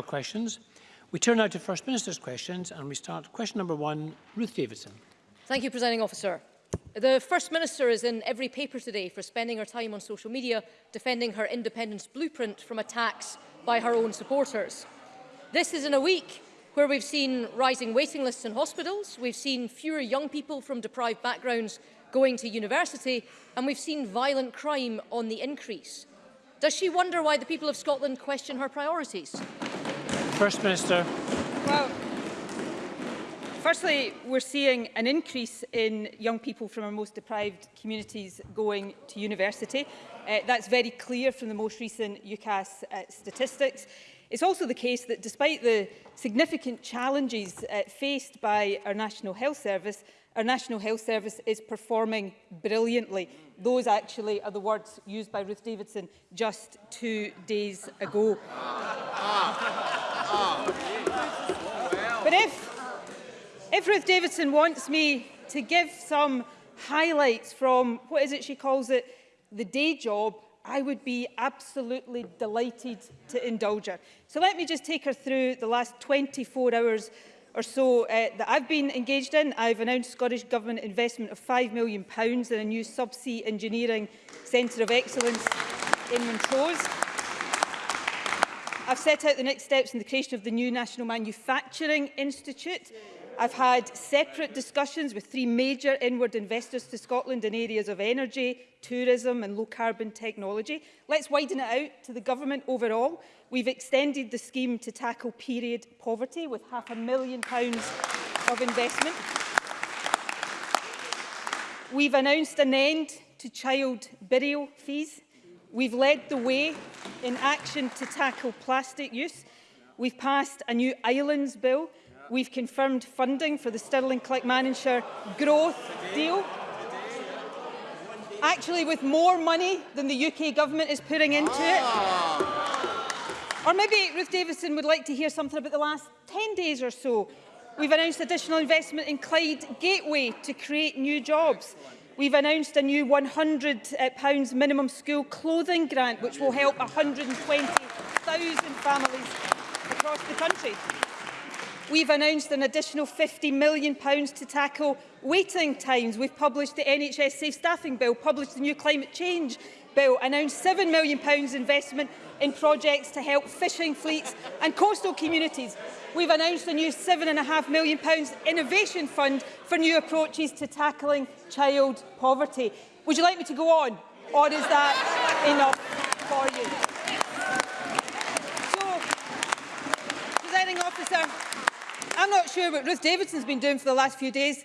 questions. We turn now to First Minister's questions and we start question number one, Ruth Davidson. Thank you, Presiding Officer. The First Minister is in every paper today for spending her time on social media defending her independence blueprint from attacks by her own supporters. This is in a week where we've seen rising waiting lists in hospitals, we've seen fewer young people from deprived backgrounds going to university, and we've seen violent crime on the increase. Does she wonder why the people of Scotland question her priorities? First Minister. Well, firstly, we're seeing an increase in young people from our most deprived communities going to university. Uh, that's very clear from the most recent UCAS uh, statistics. It's also the case that despite the significant challenges uh, faced by our National Health Service, our National Health Service is performing brilliantly. Those actually are the words used by Ruth Davidson just two days ago. Ah, ah. But if, if Ruth Davidson wants me to give some highlights from, what is it she calls it, the day job, I would be absolutely delighted to indulge her. So let me just take her through the last 24 hours or so uh, that I've been engaged in. I've announced Scottish Government investment of £5 million in a new subsea engineering centre of excellence in Montrose. I've set out the next steps in the creation of the new National Manufacturing Institute. I've had separate discussions with three major inward investors to Scotland in areas of energy, tourism and low-carbon technology. Let's widen it out to the government overall. We've extended the scheme to tackle period poverty with half a million pounds of investment. We've announced an end to child burial fees. We've led the way in action to tackle plastic use. We've passed a new islands bill. We've confirmed funding for the Stirling Manager growth deal. Actually, with more money than the UK government is putting into it. Ah. Or maybe Ruth Davidson would like to hear something about the last 10 days or so. We've announced additional investment in Clyde Gateway to create new jobs. We've announced a new £100 uh, minimum school clothing grant, which will help 120,000 families across the country. We've announced an additional £50 million to tackle waiting times. We've published the NHS Safe Staffing Bill, published the new Climate Change Bill, announced £7 million investment in projects to help fishing fleets and coastal communities. We've announced a new £7.5 million innovation fund for new approaches to tackling child poverty. Would you like me to go on? Or is that enough for you? So, presiding officer, I'm not sure what Ruth Davidson's been doing for the last few days,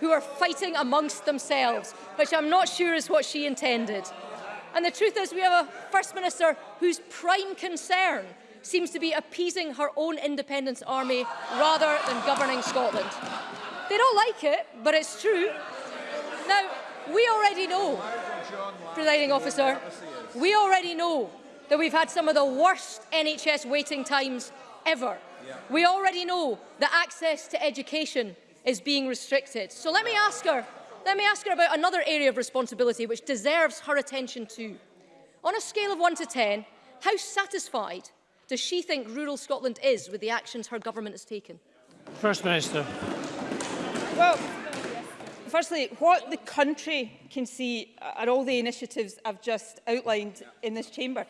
who are fighting amongst themselves, which I'm not sure is what she intended. And the truth is we have a First Minister whose prime concern seems to be appeasing her own independence army rather than governing Scotland. They don't like it, but it's true. Now, we already know, presiding officer, we already know that we've had some of the worst NHS waiting times ever. We already know that access to education is being restricted. So let me ask her, let me ask her about another area of responsibility which deserves her attention too. On a scale of 1 to 10, how satisfied does she think rural Scotland is with the actions her government has taken? First Minister. Well, firstly, what the country can see are all the initiatives I've just outlined in this chamber.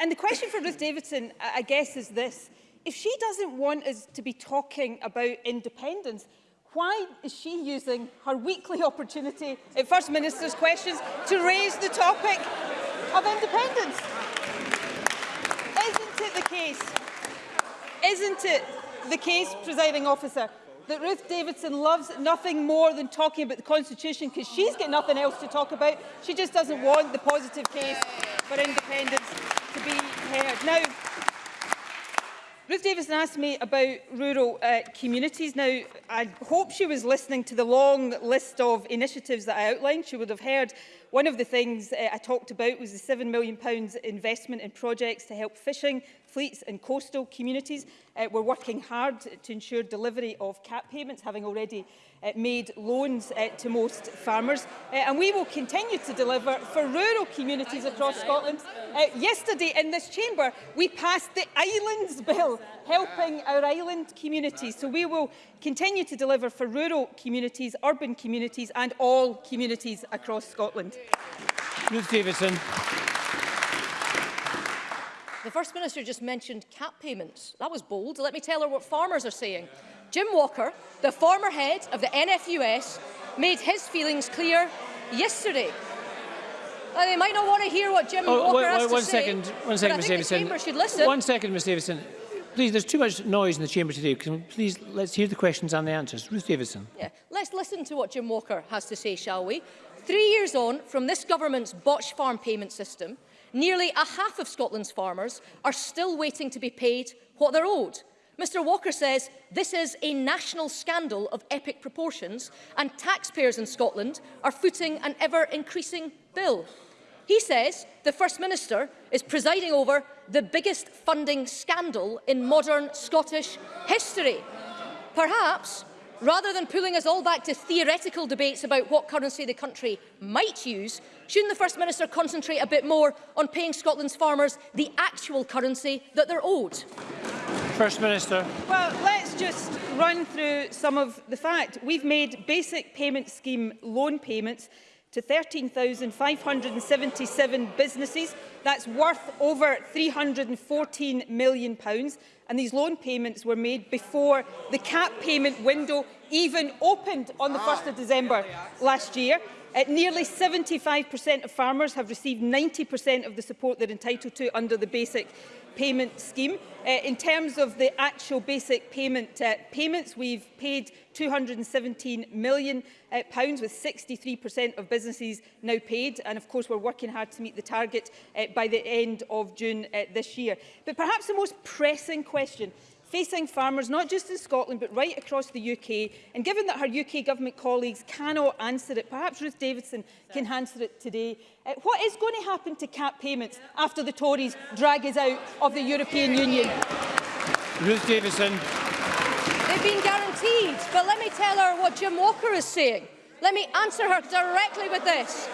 And the question for Ruth Davidson, I guess, is this. If she doesn't want us to be talking about independence, why is she using her weekly opportunity at First Minister's questions to raise the topic of independence? it the case, isn't it the case, presiding officer, that Ruth Davidson loves nothing more than talking about the Constitution because she's got nothing else to talk about. She just doesn't want the positive case for independence to be heard. Now, Ruth Davison asked me about rural uh, communities. Now, I hope she was listening to the long list of initiatives that I outlined. She would have heard one of the things uh, I talked about was the £7 million investment in projects to help fishing fleets in coastal communities. Uh, we're working hard to ensure delivery of cap payments, having already uh, made loans uh, to most farmers. Uh, and we will continue to deliver for rural communities across Scotland. Uh, yesterday in this chamber, we passed the Islands Bill, helping our island communities. So we will continue to deliver for rural communities, urban communities and all communities across Scotland. Ruth Davidson. The First Minister just mentioned cap payments. That was bold. Let me tell her what farmers are saying. Jim Walker, the former head of the NFUS, made his feelings clear yesterday. Now, they might not want to hear what Jim oh, Walker has one to one say, second, one second, Ms Davison. One second, Ms Davison. Please, there's too much noise in the chamber today. Can we please, let's hear the questions and the answers. Ruth Davison. Yeah, let's listen to what Jim Walker has to say, shall we? Three years on from this government's botched farm payment system, nearly a half of Scotland's farmers are still waiting to be paid what they're owed. Mr Walker says this is a national scandal of epic proportions and taxpayers in Scotland are footing an ever-increasing bill. He says the First Minister is presiding over the biggest funding scandal in modern Scottish history. Perhaps, rather than pulling us all back to theoretical debates about what currency the country might use, Shouldn't the First Minister concentrate a bit more on paying Scotland's farmers the actual currency that they're owed? First Minister. Well, let's just run through some of the fact. We've made basic payment scheme loan payments to 13,577 businesses. That's worth over £314 million. And these loan payments were made before the cap payment window even opened on the 1st ah, of December last year. Uh, nearly 75% of farmers have received 90% of the support they're entitled to under the basic payment scheme. Uh, in terms of the actual basic payment uh, payments, we've paid £217 million, uh, pounds, with 63% of businesses now paid. And of course, we're working hard to meet the target uh, by the end of June uh, this year. But perhaps the most pressing question facing farmers not just in Scotland but right across the UK and given that her UK government colleagues cannot answer it, perhaps Ruth Davidson can answer it today, uh, what is going to happen to cap payments after the Tories drag us out of the European Union? Ruth Davidson. They've been guaranteed, but let me tell her what Jim Walker is saying. Let me answer her directly with this.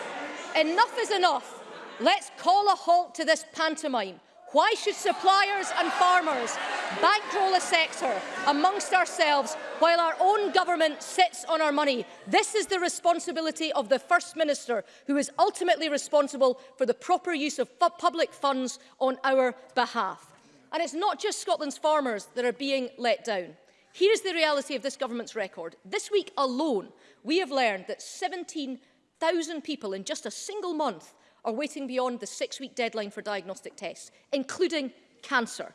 Enough is enough. Let's call a halt to this pantomime. Why should suppliers and farmers bankroll a sector amongst ourselves while our own government sits on our money? This is the responsibility of the First Minister, who is ultimately responsible for the proper use of public funds on our behalf. And it's not just Scotland's farmers that are being let down. Here is the reality of this government's record. This week alone, we have learned that 17,000 people in just a single month are waiting beyond the six-week deadline for diagnostic tests, including cancer.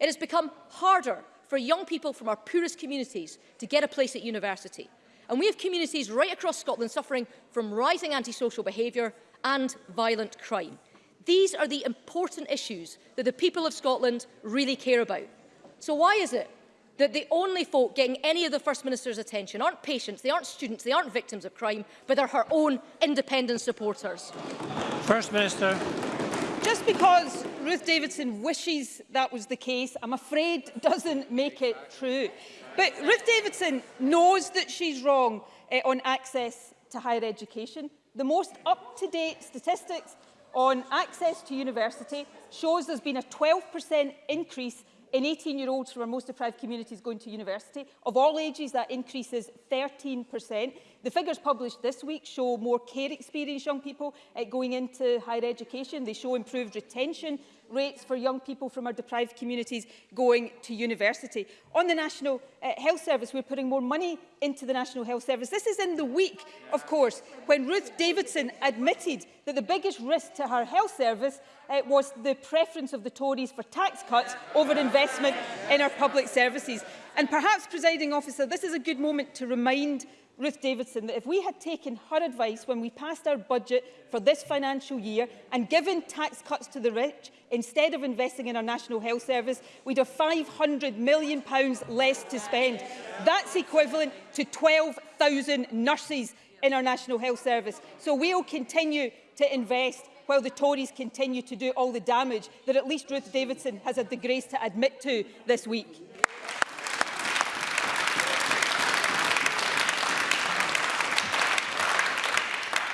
It has become harder for young people from our poorest communities to get a place at university. And we have communities right across Scotland suffering from rising antisocial behaviour and violent crime. These are the important issues that the people of Scotland really care about. So why is it that the only folk getting any of the First Minister's attention aren't patients, they aren't students, they aren't victims of crime, but they're her own independent supporters. First Minister. Just because Ruth Davidson wishes that was the case, I'm afraid doesn't make it true. But Ruth Davidson knows that she's wrong eh, on access to higher education. The most up-to-date statistics on access to university shows there's been a 12% increase in 18-year-olds from our most deprived communities going to university. Of all ages, that increases 13%. The figures published this week show more care experienced young people uh, going into higher education. They show improved retention rates for young people from our deprived communities going to university. On the National uh, Health Service, we're putting more money into the National Health Service. This is in the week, of course, when Ruth Davidson admitted that the biggest risk to her health service uh, was the preference of the Tories for tax cuts over investment in our public services. And perhaps, presiding officer, this is a good moment to remind Ruth Davidson that if we had taken her advice when we passed our budget for this financial year and given tax cuts to the rich instead of investing in our National Health Service, we'd have £500 million less to spend. That's equivalent to 12,000 nurses in our National Health Service. So we'll continue to invest while the Tories continue to do all the damage that at least Ruth Davidson has had the grace to admit to this week.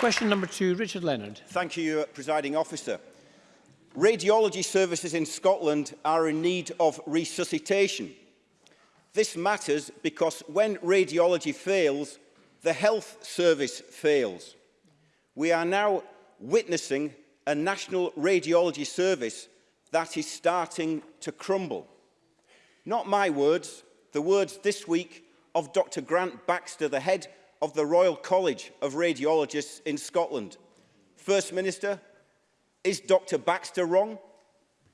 Question number two, Richard Leonard. Thank you, uh, Presiding Officer. Radiology services in Scotland are in need of resuscitation. This matters because when radiology fails, the health service fails. We are now witnessing a national radiology service that is starting to crumble. Not my words, the words this week of Dr Grant Baxter, the head of the Royal College of Radiologists in Scotland. First Minister, is Dr Baxter wrong?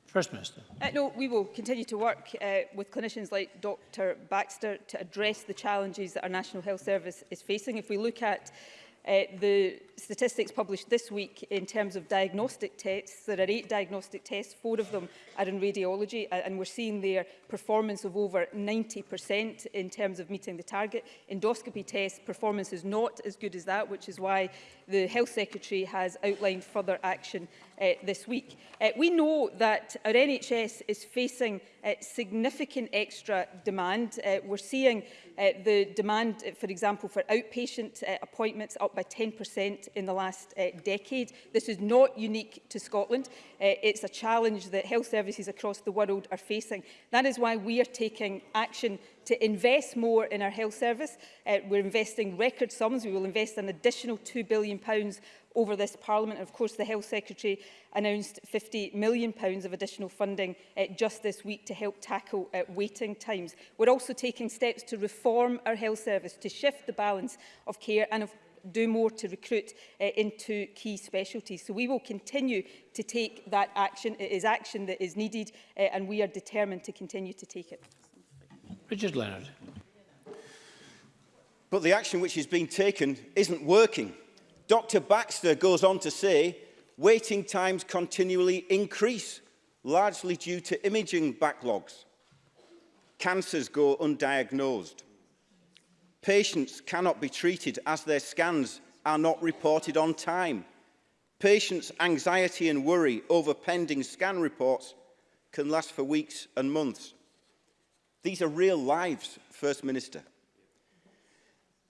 First Minister. Uh, no, we will continue to work uh, with clinicians like Dr Baxter to address the challenges that our National Health Service is facing. If we look at Uh, the statistics published this week in terms of diagnostic tests, there are eight diagnostic tests, four of them are in radiology, and we're seeing their performance of over 90% in terms of meeting the target. Endoscopy tests, performance is not as good as that, which is why the Health Secretary has outlined further action uh, this week. Uh, we know that our NHS is facing uh, significant extra demand. Uh, we're seeing uh, the demand, uh, for example, for outpatient uh, appointments up by 10% in the last uh, decade. This is not unique to Scotland. Uh, it's a challenge that health services across the world are facing. That is why we are taking action to invest more in our health service. Uh, we're investing record sums. We will invest an additional £2 billion over this Parliament. And of course, the Health Secretary announced £50 million pounds of additional funding uh, just this week to help tackle uh, waiting times. We're also taking steps to reform our health service, to shift the balance of care and of do more to recruit uh, into key specialties. So we will continue to take that action. It is action that is needed uh, and we are determined to continue to take it. Richard Leonard. But the action which is being taken isn't working. Dr Baxter goes on to say, waiting times continually increase, largely due to imaging backlogs. Cancers go undiagnosed. Patients cannot be treated as their scans are not reported on time. Patients' anxiety and worry over pending scan reports can last for weeks and months. These are real lives, First Minister.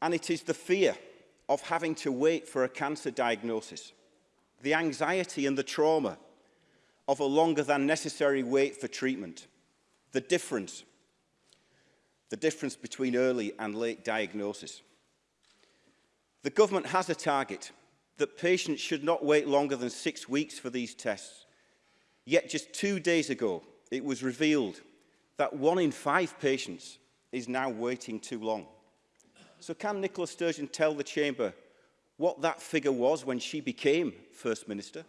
And it is the fear of having to wait for a cancer diagnosis, the anxiety and the trauma of a longer than necessary wait for treatment, the difference, the difference between early and late diagnosis. The government has a target that patients should not wait longer than six weeks for these tests. Yet just two days ago, it was revealed that one in five patients is now waiting too long. So can Nicola Sturgeon tell the Chamber what that figure was when she became First Minister?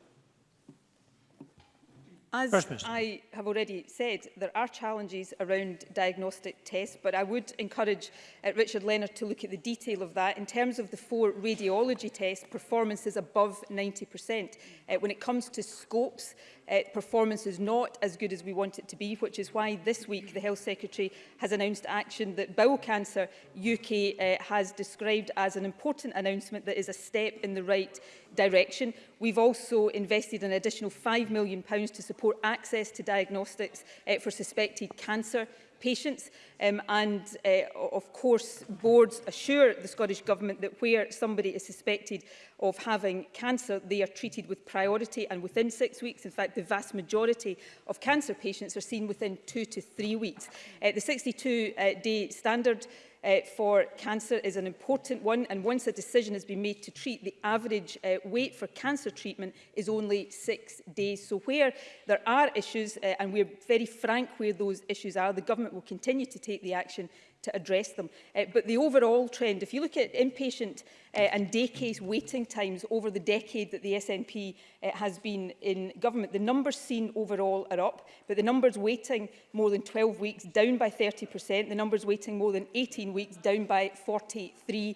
As I have already said, there are challenges around diagnostic tests, but I would encourage uh, Richard Leonard to look at the detail of that. In terms of the four radiology tests, performance is above 90%. Uh, when it comes to scopes, uh, performance is not as good as we want it to be, which is why this week the Health Secretary has announced action that Bowel Cancer UK uh, has described as an important announcement that is a step in the right direction. We've also invested an additional £5 million to support access to diagnostics uh, for suspected cancer patients. Um, and uh, of course, boards assure the Scottish Government that where somebody is suspected of having cancer, they are treated with priority and within six weeks. In fact, the vast majority of cancer patients are seen within two to three weeks. Uh, the 62-day uh, standard uh, for cancer is an important one and once a decision has been made to treat, the average uh, wait for cancer treatment is only six days. So where there are issues, uh, and we're very frank where those issues are, the government will continue to take the action to address them. Uh, but the overall trend, if you look at inpatient uh, and day case waiting times over the decade that the SNP uh, eh, has been in government, the numbers seen overall are up, but the numbers waiting more than 12 weeks down by 30%, the numbers waiting more than 18 weeks down by 43%.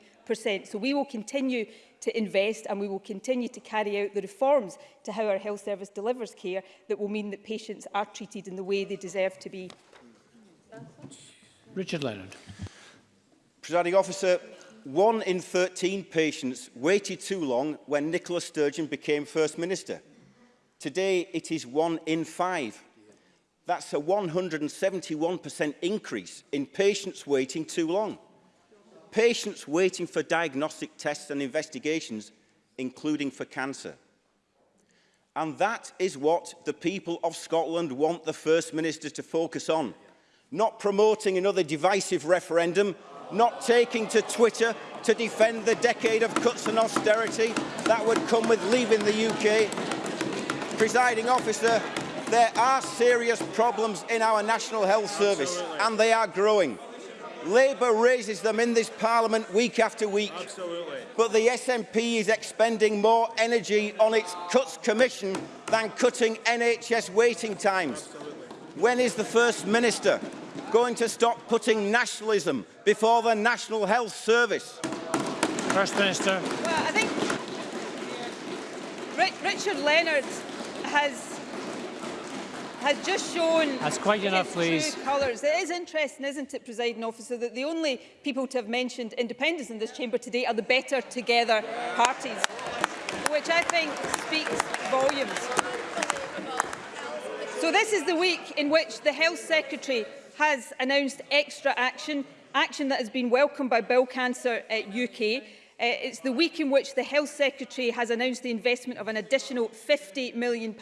So we will continue to invest and we will continue to carry out the reforms to how our health service delivers care that will mean that patients are treated in the way they deserve to be Richard Leonard. Presiding officer, one in 13 patients waited too long when Nicola Sturgeon became First Minister. Today it is one in five. That's a 171% increase in patients waiting too long. Patients waiting for diagnostic tests and investigations, including for cancer. And that is what the people of Scotland want the First Minister to focus on. not promoting another divisive referendum, not taking to Twitter to defend the decade of cuts and austerity that would come with leaving the UK. Presiding officer, there are serious problems in our National Health Service Absolutely. and they are growing. Labour raises them in this Parliament week after week. Absolutely. But the SNP is expending more energy on its cuts commission than cutting NHS waiting times. Absolutely. When is the First Minister going to stop putting nationalism before the National Health Service? First Minister. Well, I think Richard Leonard has has just shown That's quite enough, please. true colours. It is interesting, isn't it, presiding officer, that the only people to have mentioned independence in this chamber today are the better together parties, which I think speaks volumes. So this is the week in which the Health Secretary has announced extra action, action that has been welcomed by Bill Cancer UK. Uh, uh, it's the week in which the Health Secretary has announced the investment of an additional £50 million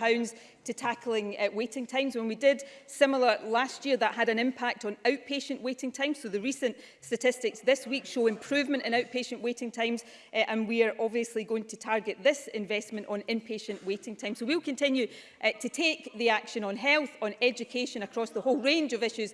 to tackling uh, waiting times. When we did similar last year, that had an impact on outpatient waiting times. So the recent statistics this week show improvement in outpatient waiting times, uh, and we are obviously going to target this investment on inpatient waiting time. So we'll continue uh, to take the action on health, on education, across the whole range of issues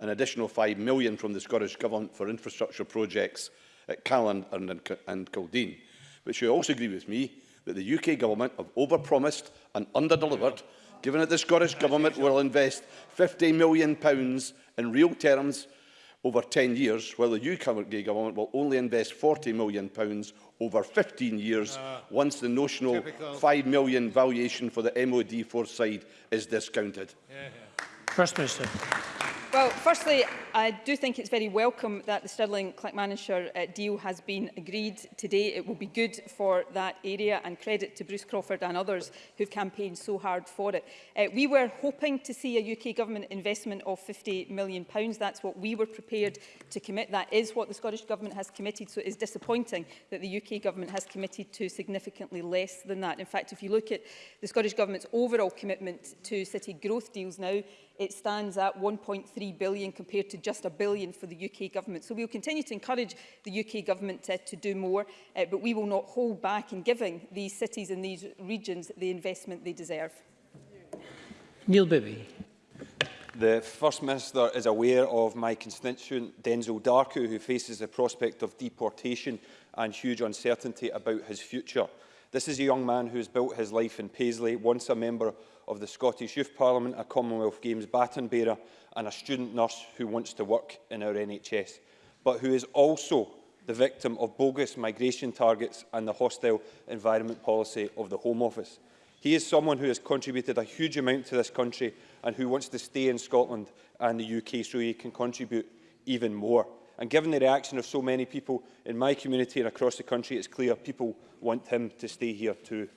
an additional £5 million from the Scottish Government for infrastructure projects at Callan and, and Kildeen. But you also agree with me that the UK Government have overpromised and underdelivered given that the Scottish Government will invest £50 million in real terms over 10 years, while the UK Government will only invest £40 million over 15 years uh, once the notional typical. £5 million valuation for the MOD foresight is discounted. Yeah, yeah. First Minister. Well, firstly, I do think it's very welcome that the Stirling-Clackmannanshire uh, deal has been agreed today. It will be good for that area and credit to Bruce Crawford and others who've campaigned so hard for it. Uh, we were hoping to see a UK Government investment of £50 million. Pounds. That's what we were prepared to commit. That is what the Scottish Government has committed, so it is disappointing that the UK Government has committed to significantly less than that. In fact, if you look at the Scottish Government's overall commitment to city growth deals now, it stands at 1.3 billion compared to just a billion for the UK government. So we will continue to encourage the UK government uh, to do more, uh, but we will not hold back in giving these cities and these regions the investment they deserve. Neil Bibby. The First Minister is aware of my constituent Denzel Darku who faces the prospect of deportation and huge uncertainty about his future. This is a young man who has built his life in Paisley, once a member of the Scottish Youth Parliament, a Commonwealth Games baton bearer and a student nurse who wants to work in our NHS, but who is also the victim of bogus migration targets and the hostile environment policy of the Home Office. He is someone who has contributed a huge amount to this country and who wants to stay in Scotland and the UK so he can contribute even more. And given the reaction of so many people in my community and across the country, it's clear people want him to stay here too.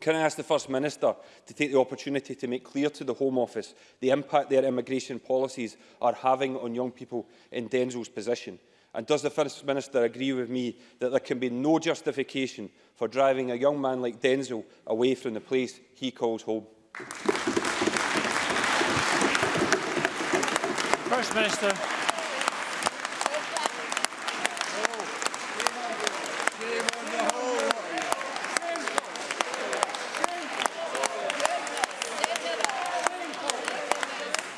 Can I ask the First Minister to take the opportunity to make clear to the Home Office the impact their immigration policies are having on young people in Denzel's position? And does the First Minister agree with me that there can be no justification for driving a young man like Denzel away from the place he calls home? First Minister.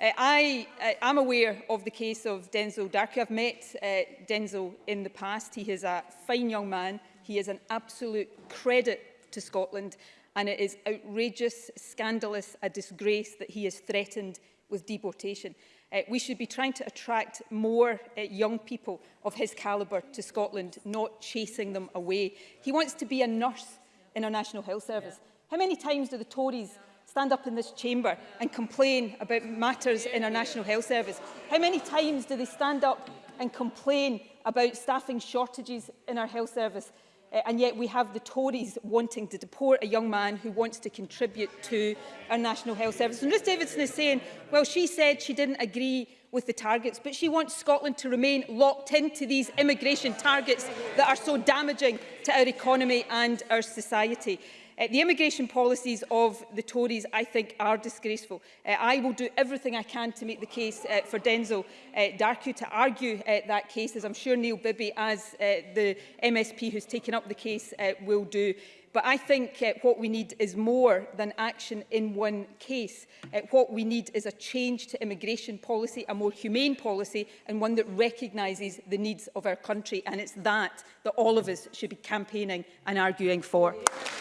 Uh, I am uh, aware of the case of Denzel Darkey. I've met uh, Denzel in the past. He is a fine young man. He is an absolute credit to Scotland. And it is outrageous, scandalous, a disgrace that he is threatened with deportation. Uh, we should be trying to attract more uh, young people of his calibre to Scotland, not chasing them away. He wants to be a nurse in our National Health Service. Yeah. How many times do the Tories yeah stand up in this chamber and complain about matters in our National Health Service? How many times do they stand up and complain about staffing shortages in our health service? Uh, and yet we have the Tories wanting to deport a young man who wants to contribute to our National Health Service. And Ruth Davidson is saying, well, she said she didn't agree with the targets, but she wants Scotland to remain locked into these immigration targets that are so damaging to our economy and our society. Uh, the immigration policies of the Tories, I think, are disgraceful. Uh, I will do everything I can to make the case uh, for Denzel uh, Darku to argue uh, that case, as I'm sure Neil Bibby, as uh, the MSP who's taken up the case, uh, will do. But I think uh, what we need is more than action in one case. Uh, what we need is a change to immigration policy, a more humane policy, and one that recognises the needs of our country. And it's that that all of us should be campaigning and arguing for. Yeah.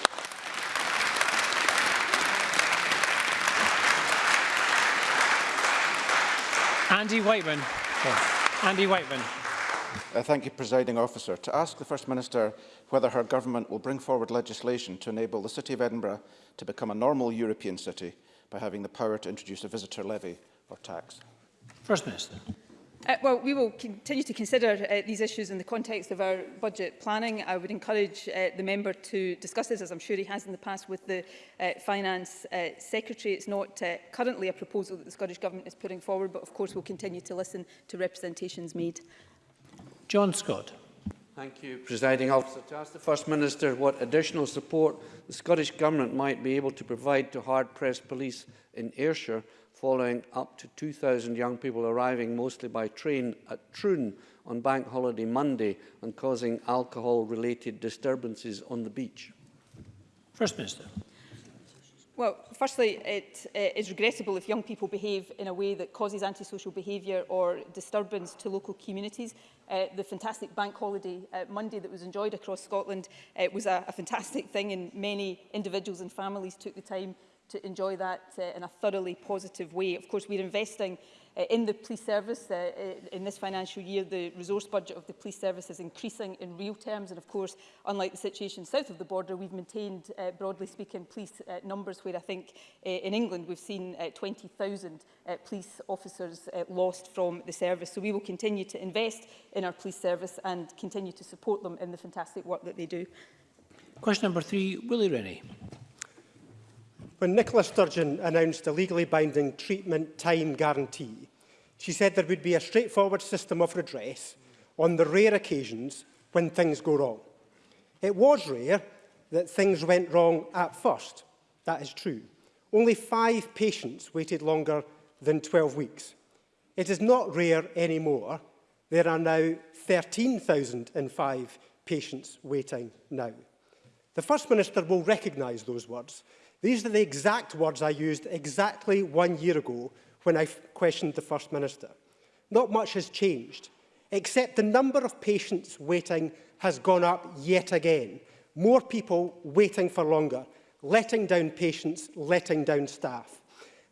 Andy Whiteman. Andy Whiteman. Uh, thank you, Presiding Officer. To ask the First Minister whether her government will bring forward legislation to enable the City of Edinburgh to become a normal European city by having the power to introduce a visitor levy or tax. First Minister. Uh, well, we will continue to consider uh, these issues in the context of our budget planning. I would encourage uh, the member to discuss this, as I'm sure he has in the past, with the uh, Finance uh, Secretary. It's not uh, currently a proposal that the Scottish Government is putting forward, but of course we'll continue to listen to representations made. John Scott. Thank you, Presiding Officer. To ask the First Minister what additional support the Scottish Government might be able to provide to hard-pressed police in Ayrshire following up to 2,000 young people arriving mostly by train at Troon on Bank Holiday Monday and causing alcohol-related disturbances on the beach? First Minister. Well, firstly, it uh, is regrettable if young people behave in a way that causes antisocial behaviour or disturbance to local communities. Uh, the fantastic bank holiday uh, Monday that was enjoyed across Scotland uh, was a, a fantastic thing and many individuals and families took the time to enjoy that uh, in a thoroughly positive way. Of course, we're investing uh, in the police service. Uh, uh, in this financial year, the resource budget of the police service is increasing in real terms. And of course, unlike the situation south of the border, we've maintained, uh, broadly speaking, police uh, numbers where I think uh, in England we've seen uh, 20,000 uh, police officers uh, lost from the service. So we will continue to invest in our police service and continue to support them in the fantastic work that they do. Question number three, Willie Rennie. When Nicola Sturgeon announced a legally binding treatment time guarantee, she said there would be a straightforward system of redress on the rare occasions when things go wrong. It was rare that things went wrong at first. That is true. Only five patients waited longer than 12 weeks. It is not rare anymore. There are now 13,005 patients waiting now. The First Minister will recognise those words These are the exact words I used exactly one year ago when I questioned the First Minister. Not much has changed, except the number of patients waiting has gone up yet again. More people waiting for longer, letting down patients, letting down staff.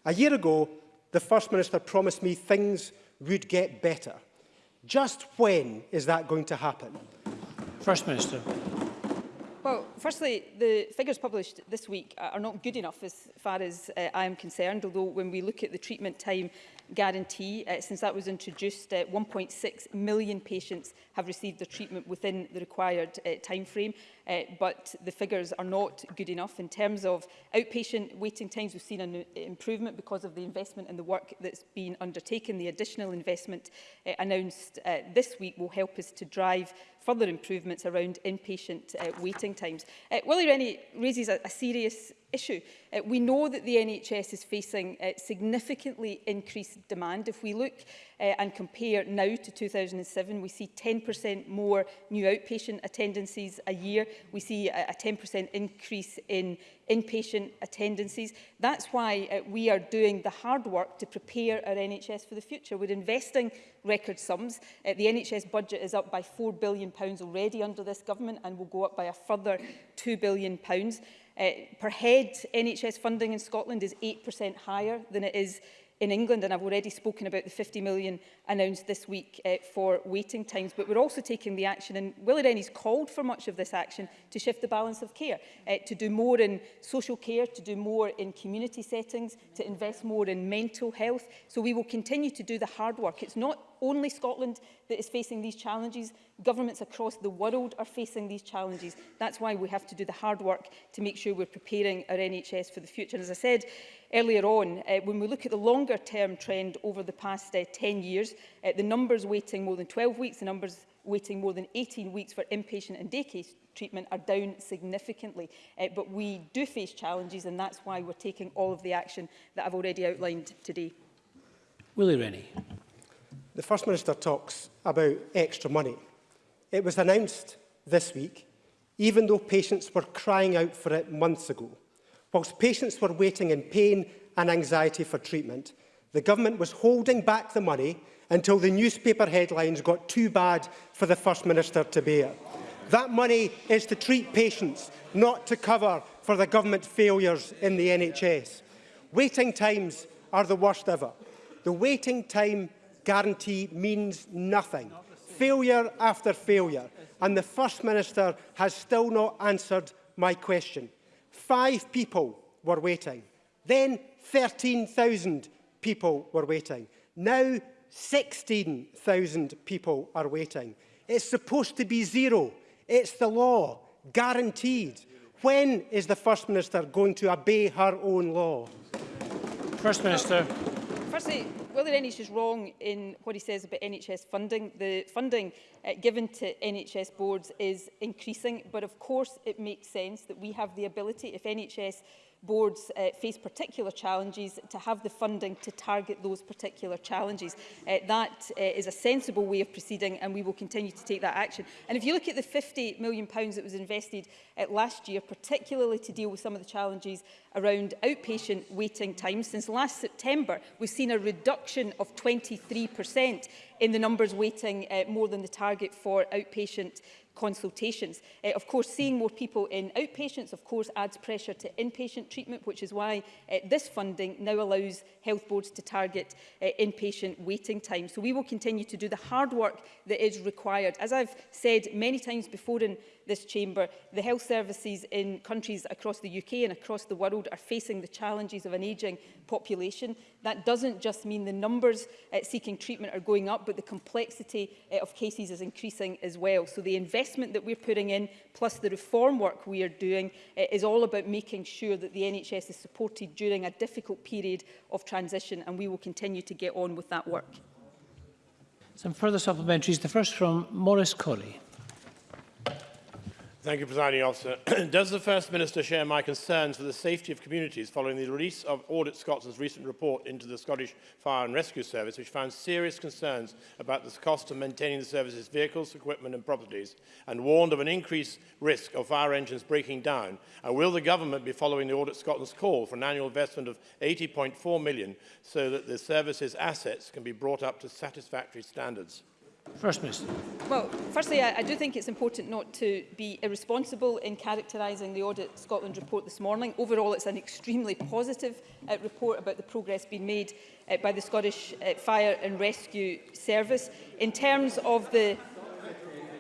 A year ago, the First Minister promised me things would get better. Just when is that going to happen? First Minister. Well, firstly, the figures published this week are not good enough as far as uh, I am concerned, although when we look at the treatment time guarantee. Uh, since that was introduced, uh, 1.6 million patients have received their treatment within the required uh, frame, uh, but the figures are not good enough. In terms of outpatient waiting times, we've seen an uh, improvement because of the investment and the work that's been undertaken. The additional investment uh, announced uh, this week will help us to drive further improvements around inpatient uh, waiting times. Uh, Willie Rennie raises a, a serious issue. Uh, we know that the NHS is facing uh, significantly increased demand. If we look uh, and compare now to 2007, we see 10% more new outpatient attendances a year. We see a 10% increase in inpatient attendances. That's why uh, we are doing the hard work to prepare our NHS for the future. We're investing record sums. Uh, the NHS budget is up by £4 billion already under this government and will go up by a further £2 billion. Uh, per head, NHS funding in Scotland is 8% higher than it is in England, and I've already spoken about the 50 million announced this week uh, for waiting times, but we're also taking the action, and Willie Rennie's called for much of this action to shift the balance of care, uh, to do more in social care, to do more in community settings, to invest more in mental health. So we will continue to do the hard work. It's not only Scotland that is facing these challenges. Governments across the world are facing these challenges. That's why we have to do the hard work to make sure we're preparing our NHS for the future. And as I said earlier on, uh, when we look at the longer term trend over the past uh, 10 years, uh, the numbers waiting more than 12 weeks, the numbers waiting more than 18 weeks for inpatient and day case treatment are down significantly. Uh, but we do face challenges and that's why we're taking all of the action that I've already outlined today. Willie Rennie the First Minister talks about extra money. It was announced this week, even though patients were crying out for it months ago. Whilst patients were waiting in pain and anxiety for treatment, the government was holding back the money until the newspaper headlines got too bad for the First Minister to bear. That money is to treat patients, not to cover for the government failures in the NHS. Waiting times are the worst ever. The waiting time guarantee means nothing. Failure after failure. And the First Minister has still not answered my question. Five people were waiting. Then 13,000 people were waiting. Now 16,000 people are waiting. It's supposed to be zero. It's the law, guaranteed. When is the First Minister going to obey her own law? First Minister. Firstly, whether NHS is wrong in what he says about NHS funding, the funding uh, given to NHS boards is increasing, but of course it makes sense that we have the ability, if NHS boards uh, face particular challenges to have the funding to target those particular challenges. Uh, that uh, is a sensible way of proceeding and we will continue to take that action. And if you look at the £50 million pounds that was invested uh, last year, particularly to deal with some of the challenges around outpatient waiting times, since last September we've seen a reduction of 23% in the numbers waiting uh, more than the target for outpatient consultations. Uh, of course, seeing more people in outpatients, of course, adds pressure to inpatient treatment, which is why uh, this funding now allows health boards to target uh, inpatient waiting time. So we will continue to do the hard work that is required. As I've said many times before in this chamber, the health services in countries across the UK and across the world are facing the challenges of an ageing population. That doesn't just mean the numbers uh, seeking treatment are going up, but the complexity uh, of cases is increasing as well. So the investment that we're putting in, plus the reform work we are doing, uh, is all about making sure that the NHS is supported during a difficult period of transition, and we will continue to get on with that work. Some further supplementaries, the first from Maurice Colley. Thank you, Presiding Officer. Does the First Minister share my concerns for the safety of communities following the release of Audit Scotland's recent report into the Scottish Fire and Rescue Service, which found serious concerns about the cost of maintaining the service's vehicles, equipment and properties, and warned of an increased risk of fire engines breaking down? And will the government be following the Audit Scotland's call for an annual investment of 80.4 million so that the service's assets can be brought up to satisfactory standards? First Minister. Well, firstly, I, I do think it's important not to be irresponsible in characterising the Audit Scotland report this morning. Overall, it's an extremely positive uh, report about the progress being made uh, by the Scottish uh, Fire and Rescue Service. In terms of the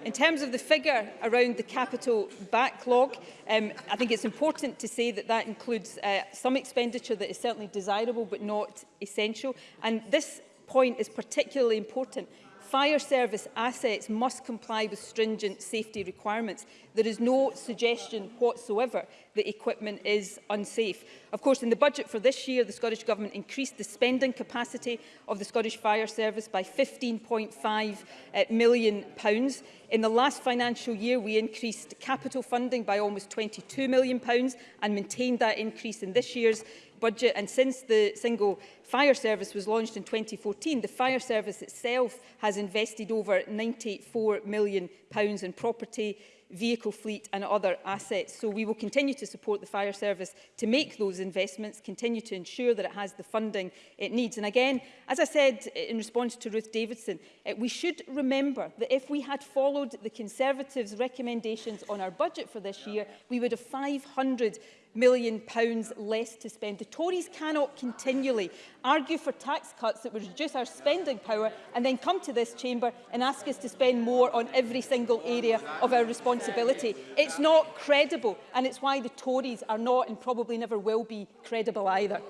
In terms of the figure around the capital backlog, um, I think it's important to say that that includes uh, some expenditure that is certainly desirable but not essential. And this point is particularly important Fire service assets must comply with stringent safety requirements. There is no suggestion whatsoever that equipment is unsafe. Of course, in the budget for this year, the Scottish Government increased the spending capacity of the Scottish Fire Service by £15.5 uh, million. Pounds. In the last financial year, we increased capital funding by almost £22 million pounds and maintained that increase in this year's budget and since the single fire service was launched in 2014, the fire service itself has invested over 94 million pounds in property, vehicle fleet and other assets. So we will continue to support the fire service to make those investments, continue to ensure that it has the funding it needs. And again, as I said in response to Ruth Davidson, eh, we should remember that if we had followed the Conservatives' recommendations on our budget for this year, we would have 500 million pounds less to spend. The Tories cannot continually argue for tax cuts that would reduce our spending power and then come to this chamber and ask us to spend more on every single area of our responsibility. It's not credible and it's why the Tories are not and probably never will be credible either.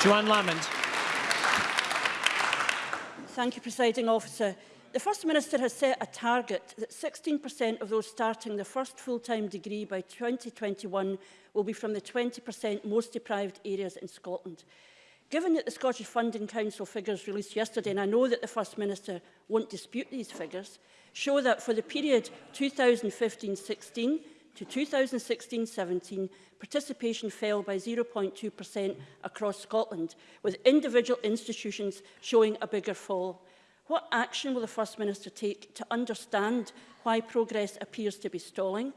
Joanne Lamond. Thank you, Presiding Officer. The First Minister has set a target that 16% of those starting the first full-time degree by 2021 will be from the 20% most deprived areas in Scotland. Given that the Scottish Funding Council figures released yesterday, and I know that the First Minister won't dispute these figures, show that for the period 2015-16 to 2016-17, participation fell by 0.2% across Scotland, with individual institutions showing a bigger fall. What action will the First Minister take to understand why progress appears to be stalling?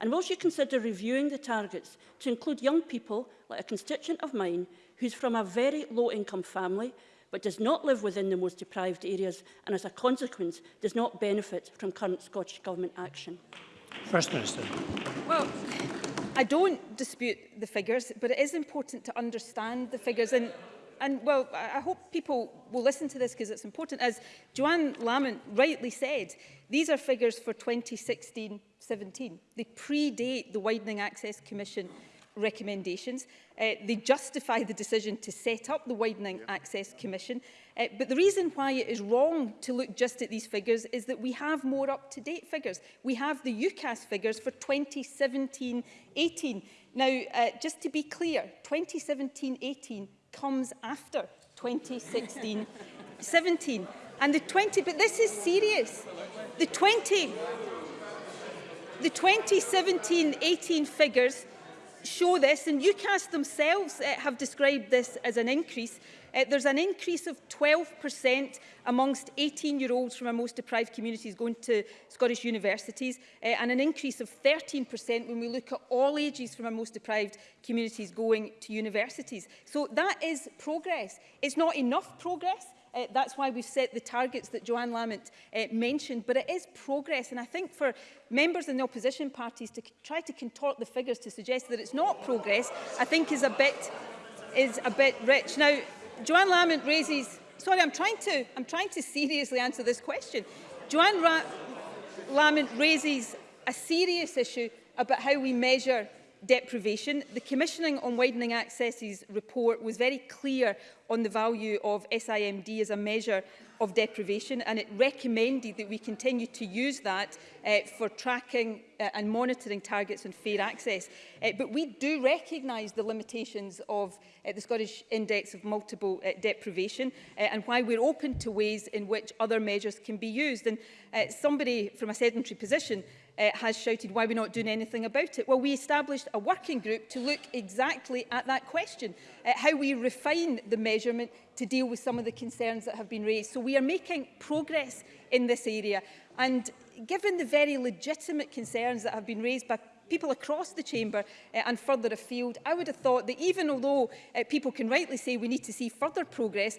And will she consider reviewing the targets to include young people, like a constituent of mine, who's from a very low-income family, but does not live within the most deprived areas and as a consequence does not benefit from current Scottish Government action? First Minister. Well, I don't dispute the figures, but it is important to understand the figures. And and well, I hope people will listen to this because it's important, as Joanne Lamont rightly said, these are figures for 2016-17. They predate the Widening Access Commission recommendations. Uh, they justify the decision to set up the Widening yep. Access Commission. Uh, but the reason why it is wrong to look just at these figures is that we have more up-to-date figures. We have the UCAS figures for 2017-18. Now, uh, just to be clear, 2017-18 comes after 2016, 17. And the 20, but this is serious. The 20, the 2017-18 figures show this, and UCAS themselves uh, have described this as an increase. Uh, there's an increase of 12% amongst 18-year-olds from our most deprived communities going to Scottish universities uh, and an increase of 13% when we look at all ages from our most deprived communities going to universities. So that is progress. It's not enough progress. Uh, that's why we've set the targets that Joanne Lamont uh, mentioned. But it is progress. And I think for members in the opposition parties to try to contort the figures to suggest that it's not progress, I think is a bit, is a bit rich. Now, Joanne Lamont raises... Sorry, I'm trying to, I'm trying to seriously answer this question. Joanne Ra Lamont raises a serious issue about how we measure deprivation. The Commissioning on Widening Access's report was very clear on the value of SIMD as a measure of deprivation and it recommended that we continue to use that uh, for tracking uh, and monitoring targets on fair access. Uh, but we do recognise the limitations of uh, the Scottish Index of Multiple uh, Deprivation uh, and why we're open to ways in which other measures can be used. And uh, somebody from a sedentary position uh, has shouted, why are we not doing anything about it? Well, we established a working group to look exactly at that question, uh, how we refine the measurement to deal with some of the concerns that have been raised. So we are making progress in this area. And given the very legitimate concerns that have been raised by people across the chamber uh, and further afield, I would have thought that even although uh, people can rightly say we need to see further progress,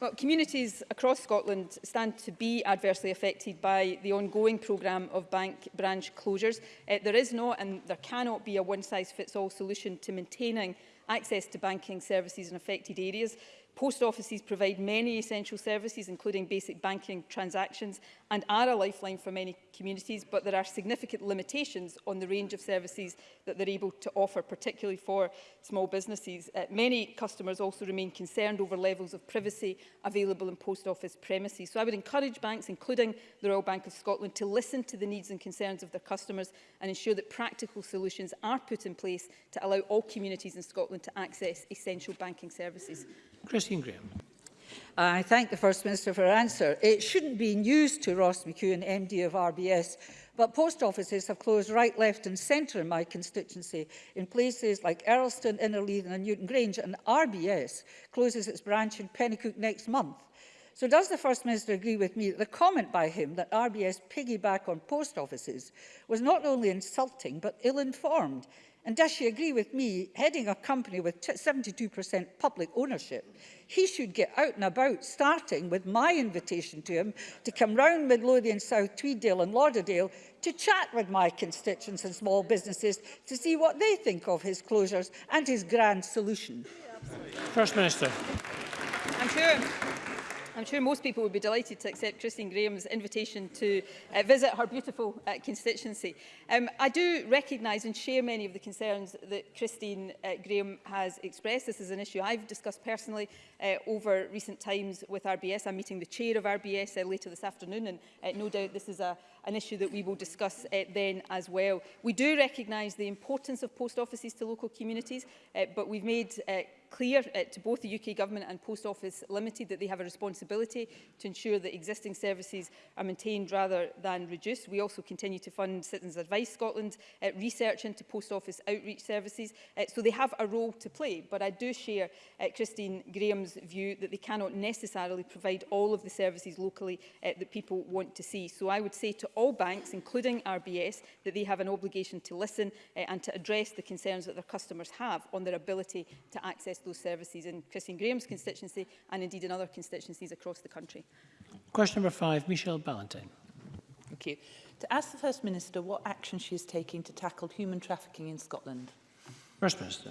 Well, communities across Scotland stand to be adversely affected by the ongoing programme of bank branch closures. Uh, there is not and there cannot be a one-size-fits-all solution to maintaining access to banking services in affected areas. Post offices provide many essential services, including basic banking transactions, and are a lifeline for many communities, but there are significant limitations on the range of services that they're able to offer, particularly for small businesses. Uh, many customers also remain concerned over levels of privacy available in post office premises. So I would encourage banks, including the Royal Bank of Scotland, to listen to the needs and concerns of their customers and ensure that practical solutions are put in place to allow all communities in Scotland to access essential banking services. Christine Graham. I thank the First Minister for her answer. It shouldn't be news to Ross McEwen, MD of RBS, but post offices have closed right, left and centre in my constituency in places like Earlston, Innerleithen and Newton Grange, and RBS closes its branch in Pennycook next month. So does the First Minister agree with me that the comment by him that RBS piggyback on post offices was not only insulting but ill-informed? And does she agree with me, heading a company with 72% public ownership, he should get out and about, starting with my invitation to him to come round Midlothian South, Tweeddale and Lauderdale to chat with my constituents and small businesses to see what they think of his closures and his grand solution. First Minister. I'm sure I'm sure most people would be delighted to accept Christine Graham's invitation to uh, visit her beautiful uh, constituency. Um, I do recognise and share many of the concerns that Christine uh, Graham has expressed. This is an issue I've discussed personally uh, over recent times with RBS. I'm meeting the chair of RBS uh, later this afternoon and uh, no doubt this is a, an issue that we will discuss uh, then as well. We do recognise the importance of post offices to local communities, uh, but we've made uh, clear uh, to both the UK Government and Post Office Limited that they have a responsibility to ensure that existing services are maintained rather than reduced. We also continue to fund Citizens Advice Scotland uh, research into Post Office outreach services. Uh, so they have a role to play, but I do share uh, Christine Graham's view that they cannot necessarily provide all of the services locally uh, that people want to see. So I would say to all banks, including RBS, that they have an obligation to listen uh, and to address the concerns that their customers have on their ability to access those services in Christine Graham's constituency and indeed in other constituencies across the country. Question number five, Michelle Ballantyne. Thank you. To ask the First Minister what action she is taking to tackle human trafficking in Scotland. First Minister.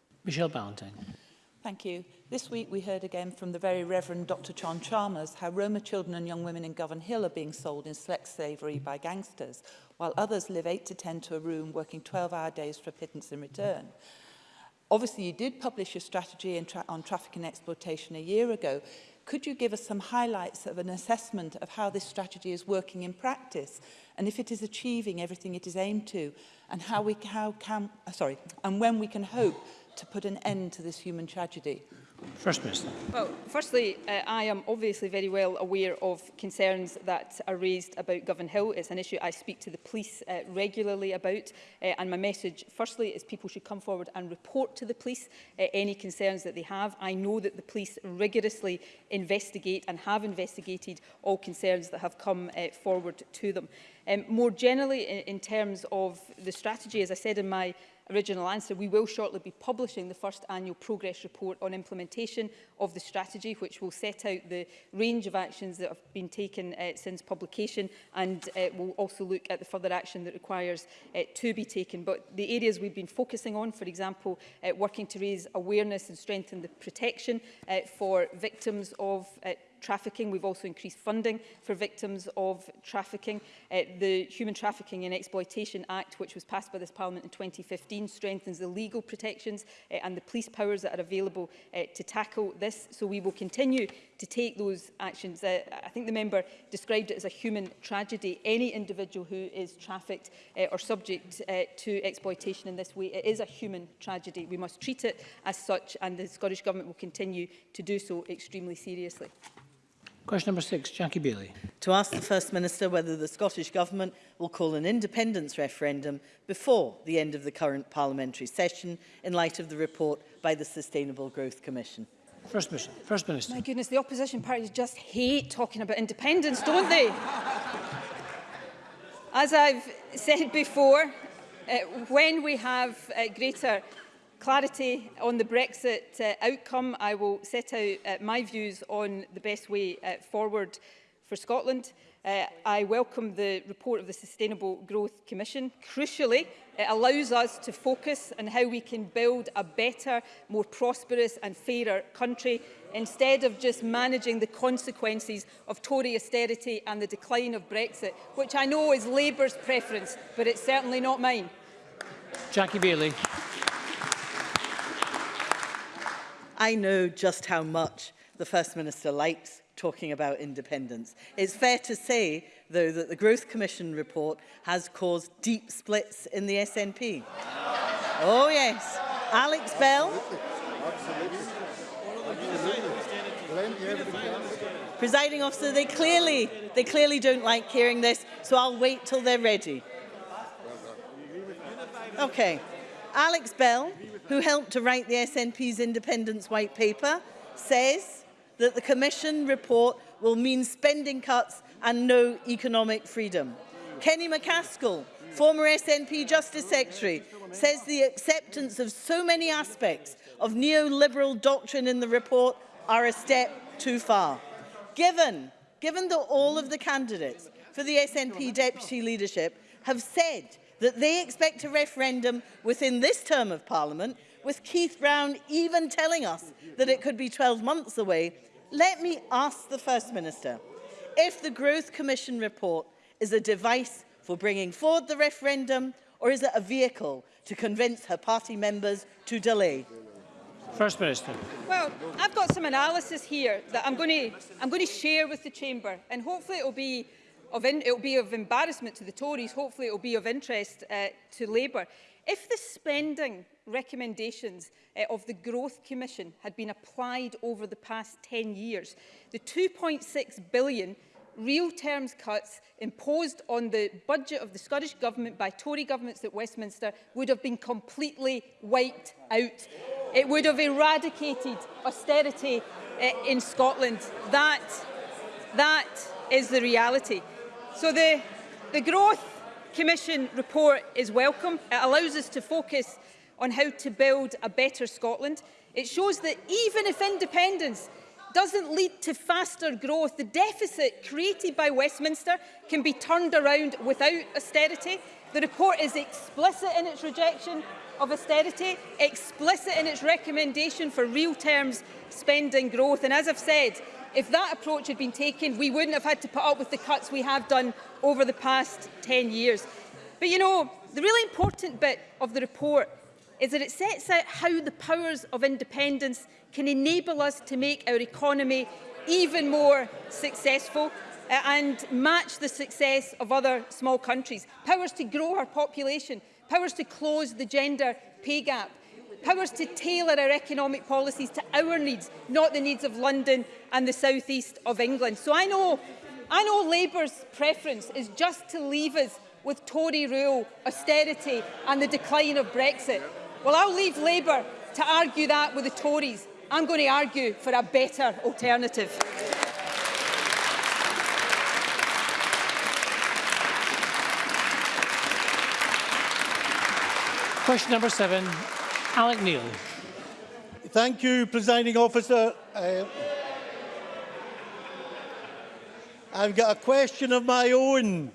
Michelle Ballantyne. Thank you. This week we heard again from the very Reverend Dr John Chalmers how Roma children and young women in Govan Hill are being sold in select slavery by gangsters, while others live 8 to 10 to a room working 12-hour days for pittance in return. Obviously, you did publish your strategy tra on trafficking and exploitation a year ago. Could you give us some highlights of an assessment of how this strategy is working in practice and if it is achieving everything it is aimed to and how we how can uh, sorry and when we can hope to put an end to this human tragedy? First Minister. Well, firstly, uh, I am obviously very well aware of concerns that are raised about Govan Hill. It's an issue I speak to the police uh, regularly about. Uh, and my message, firstly, is people should come forward and report to the police uh, any concerns that they have. I know that the police rigorously investigate and have investigated all concerns that have come uh, forward to them. Um, more generally, in, in terms of the strategy, as I said in my original answer, we will shortly be publishing the first annual progress report on implementation of the strategy, which will set out the range of actions that have been taken uh, since publication and uh, will also look at the further action that requires uh, to be taken. But the areas we've been focusing on, for example, uh, working to raise awareness and strengthen the protection uh, for victims of uh, trafficking. We've also increased funding for victims of trafficking. Uh, the Human Trafficking and Exploitation Act, which was passed by this Parliament in 2015, strengthens the legal protections uh, and the police powers that are available uh, to tackle this. So we will continue to take those actions. Uh, I think the member described it as a human tragedy. Any individual who is trafficked uh, or subject uh, to exploitation in this way, it is a human tragedy. We must treat it as such and the Scottish Government will continue to do so extremely seriously. Question number six, Jackie Bailey. To ask the First Minister whether the Scottish Government will call an independence referendum before the end of the current parliamentary session in light of the report by the Sustainable Growth Commission. First Minister. First Minister. My goodness, the opposition parties just hate talking about independence, don't they? As I've said before, uh, when we have uh, greater clarity on the Brexit uh, outcome, I will set out uh, my views on the best way uh, forward for Scotland. Uh, I welcome the report of the Sustainable Growth Commission. Crucially, it allows us to focus on how we can build a better, more prosperous and fairer country instead of just managing the consequences of Tory austerity and the decline of Brexit, which I know is Labour's preference, but it's certainly not mine. Jackie Bailey. I know just how much the First Minister likes talking about independence. It's fair to say, though, that the Growth Commission report has caused deep splits in the SNP. oh, yes. Alex Bell. Presiding officer, they clearly, they clearly don't like hearing this, so I'll wait till they're ready. Okay. Alex Bell, who helped to write the SNP's independence white paper, says that the Commission report will mean spending cuts and no economic freedom. Kenny McCaskill, former SNP Justice Secretary, says the acceptance of so many aspects of neoliberal doctrine in the report are a step too far. Given, given that all of the candidates for the SNP deputy leadership have said that they expect a referendum within this term of Parliament, with Keith Brown even telling us that it could be 12 months away, Let me ask the First Minister if the Growth Commission report is a device for bringing forward the referendum or is it a vehicle to convince her party members to delay? First Minister. Well, I've got some analysis here that I'm going to, I'm going to share with the Chamber and hopefully it will be of in, it'll be of embarrassment to the Tories, hopefully it will be of interest uh, to Labour. If the spending recommendations uh, of the Growth Commission had been applied over the past 10 years, the 2.6 billion real terms cuts imposed on the budget of the Scottish Government by Tory governments at Westminster would have been completely wiped out. It would have eradicated austerity uh, in Scotland. That, that is the reality. So the, the growth Commission report is welcome. It allows us to focus on how to build a better Scotland. It shows that even if independence doesn't lead to faster growth, the deficit created by Westminster can be turned around without austerity. The report is explicit in its rejection of austerity, explicit in its recommendation for real terms spending growth. And as I've said, If that approach had been taken, we wouldn't have had to put up with the cuts we have done over the past 10 years. But you know, the really important bit of the report is that it sets out how the powers of independence can enable us to make our economy even more successful uh, and match the success of other small countries. Powers to grow our population, powers to close the gender pay gap, powers to tailor our economic policies to our needs, not the needs of London and the southeast of England. So I know, I know Labour's preference is just to leave us with Tory rule, austerity and the decline of Brexit. Well, I'll leave Labour to argue that with the Tories. I'm going to argue for a better alternative. Question number seven, Alec Neil. Thank you, Presiding Officer. Uh, I've got a question of my own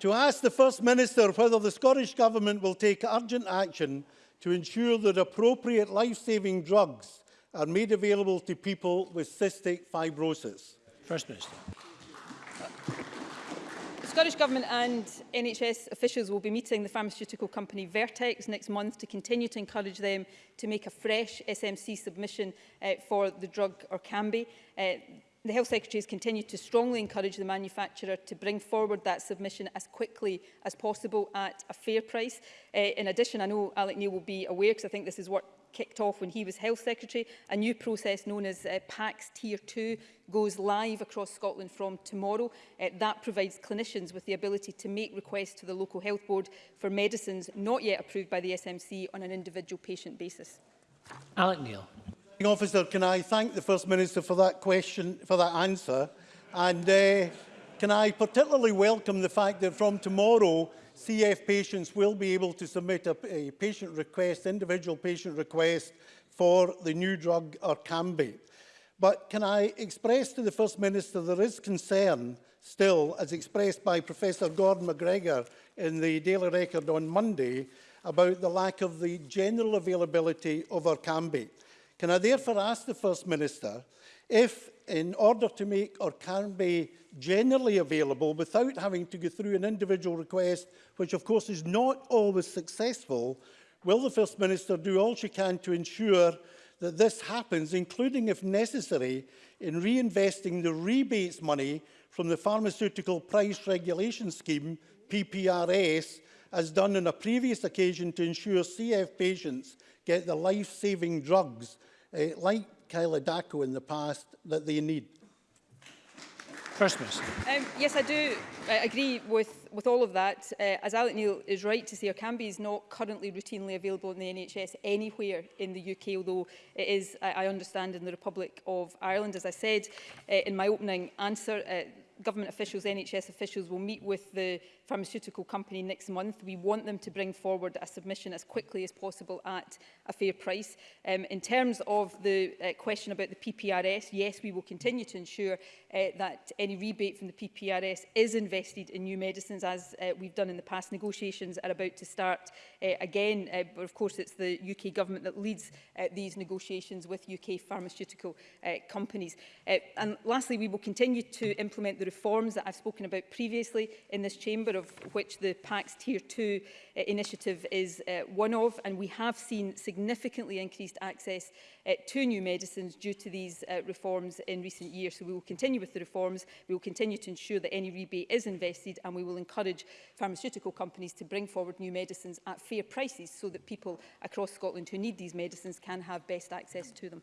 to ask the First Minister whether the Scottish Government will take urgent action to ensure that appropriate life-saving drugs are made available to people with cystic fibrosis. First Minister. Scottish Government and NHS officials will be meeting the pharmaceutical company Vertex next month to continue to encourage them to make a fresh SMC submission uh, for the drug Orkambi. Uh, the Health Secretary has continued to strongly encourage the manufacturer to bring forward that submission as quickly as possible at a fair price. Uh, in addition, I know Alec Neil will be aware, because I think this is what kicked off when he was Health Secretary. A new process known as uh, PACS Tier 2 goes live across Scotland from tomorrow. Uh, that provides clinicians with the ability to make requests to the local health board for medicines not yet approved by the SMC on an individual patient basis. Alec Neil. Officer, can I thank the First Minister for that question, for that answer? And uh, can I particularly welcome the fact that from tomorrow CF patients will be able to submit a, a patient request, individual patient request for the new drug or Orkambi. But can I express to the First Minister there is concern still, as expressed by Professor Gordon McGregor in the Daily Record on Monday, about the lack of the general availability of Orkambi. Can I therefore ask the First Minister if in order to make or can be generally available without having to go through an individual request, which of course is not always successful, will the First Minister do all she can to ensure that this happens, including if necessary, in reinvesting the rebates money from the Pharmaceutical Price Regulation Scheme, PPRS, as done on a previous occasion to ensure CF patients get the life-saving drugs uh, like Kyla Dako in the past that they need. Christmas. Um, yes, I do I uh, agree with, with all of that. Uh, as Alec Neil is right to say, Orkambi is not currently routinely available in the NHS anywhere in the UK, although it is, I, I understand, in the Republic of Ireland. As I said uh, in my opening answer, uh, government officials, NHS officials will meet with the pharmaceutical company next month. We want them to bring forward a submission as quickly as possible at a fair price. Um, in terms of the uh, question about the PPRS, yes, we will continue to ensure uh, that any rebate from the PPRS is invested in new medicines as uh, we've done in the past. Negotiations are about to start uh, again, uh, but of course it's the UK government that leads uh, these negotiations with UK pharmaceutical uh, companies. Uh, and lastly, we will continue to implement the reforms that I've spoken about previously in this chamber, of which the PACS Tier 2 uh, initiative is uh, one of, and we have seen significantly increased access uh, to new medicines due to these uh, reforms in recent years. So we will continue with the reforms, we will continue to ensure that any rebate is invested, and we will encourage pharmaceutical companies to bring forward new medicines at fair prices so that people across Scotland who need these medicines can have best access to them.